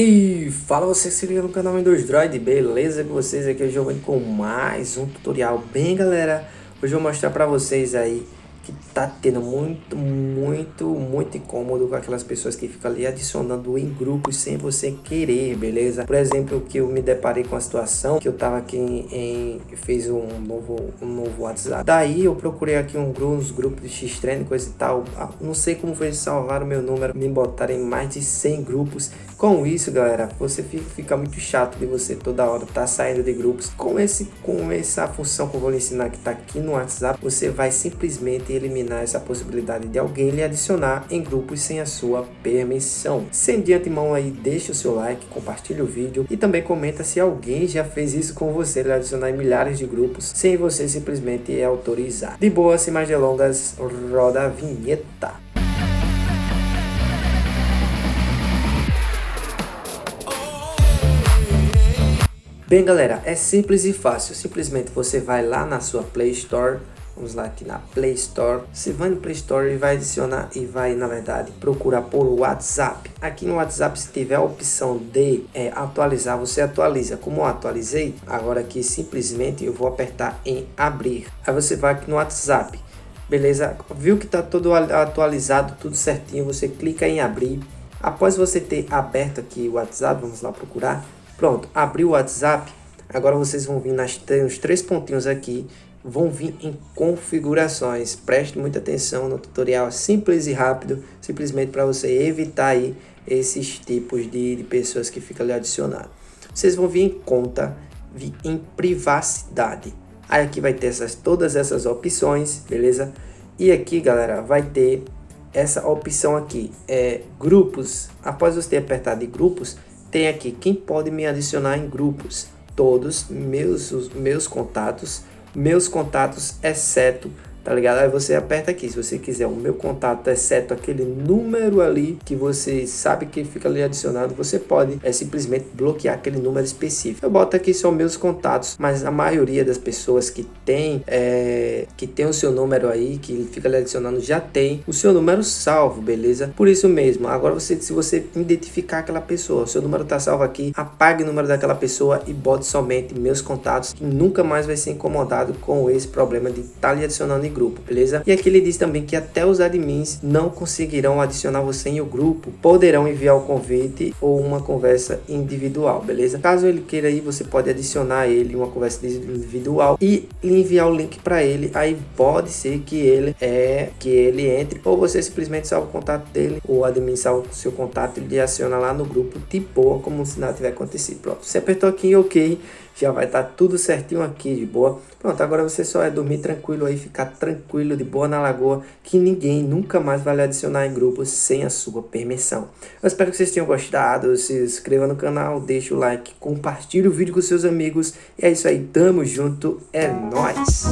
E fala você que se liga no canal Windows Droid, beleza com vocês? Aqui é o Giovanni com mais um tutorial. Bem galera, hoje eu vou mostrar pra vocês aí que tá tendo muito, muito, muito incômodo com aquelas pessoas que ficam ali adicionando em grupos sem você querer, beleza? Por exemplo, que eu me deparei com a situação que eu tava aqui em, em fez um novo, um novo WhatsApp. Daí eu procurei aqui um grupo, uns grupos de X-Trend, coisa e tal. Ah, não sei como foi salvar o meu número, me botaram em mais de 100 grupos. Com isso, galera, você fica, fica muito chato de você toda hora tá saindo de grupos. Com esse com essa função que eu vou lhe ensinar que tá aqui no WhatsApp, você vai simplesmente eliminar essa possibilidade de alguém lhe adicionar em grupos sem a sua permissão. Sem de antemão aí, deixa o seu like, compartilhe o vídeo e também comenta se alguém já fez isso com você, lhe adicionar em milhares de grupos sem você simplesmente autorizar. De boa, sem mais delongas, roda a vinheta. Bem galera, é simples e fácil, simplesmente você vai lá na sua Play Store Vamos lá aqui na Play Store. Você vai no Play Store e vai adicionar e vai, na verdade, procurar por WhatsApp. Aqui no WhatsApp, se tiver a opção de é, atualizar, você atualiza. Como eu atualizei, agora aqui simplesmente eu vou apertar em abrir. Aí você vai aqui no WhatsApp. Beleza? Viu que está todo atualizado, tudo certinho. Você clica em abrir. Após você ter aberto aqui o WhatsApp, vamos lá procurar. Pronto, abriu o WhatsApp. Agora vocês vão vir nas, nos três pontinhos aqui vão vir em configurações. Preste muita atenção no tutorial simples e rápido, simplesmente para você evitar aí esses tipos de, de pessoas que ficam adicionadas. Vocês vão vir em conta, vir em privacidade. Aí aqui vai ter essas, todas essas opções, beleza? E aqui, galera, vai ter essa opção aqui, é grupos. Após você ter apertado em grupos, tem aqui quem pode me adicionar em grupos. Todos meus, os meus contatos meus contatos, exceto tá ligado? Aí você aperta aqui, se você quiser o meu contato, exceto aquele número ali que você sabe que fica ali adicionado, você pode é simplesmente bloquear aquele número específico. Eu boto aqui só meus contatos, mas a maioria das pessoas que tem é, que tem o seu número aí, que fica ali adicionando, já tem o seu número salvo, beleza? Por isso mesmo, agora você, se você identificar aquela pessoa, o seu número tá salvo aqui, apague o número daquela pessoa e bote somente meus contatos, que nunca mais vai ser incomodado com esse problema de estar tá lhe adicionando grupo, beleza? E aqui ele diz também que até os admins não conseguirão adicionar você em o grupo, poderão enviar o convite ou uma conversa individual, beleza? Caso ele queira aí, você pode adicionar ele uma conversa individual e enviar o link para ele, aí pode ser que ele é que ele entre ou você simplesmente salva o contato dele, ou o admin salva o seu contato e adiciona lá no grupo de boa, como se nada tiver acontecido. Pronto, você apertou aqui em OK, já vai estar tá tudo certinho aqui de boa. Pronto, agora você só é dormir tranquilo aí, ficar tranquilo de boa na lagoa, que ninguém nunca mais vai lhe adicionar em grupos sem a sua permissão. Eu espero que vocês tenham gostado, se inscreva no canal, deixa o like, compartilhe o vídeo com seus amigos. E é isso aí, tamo junto, é nóis!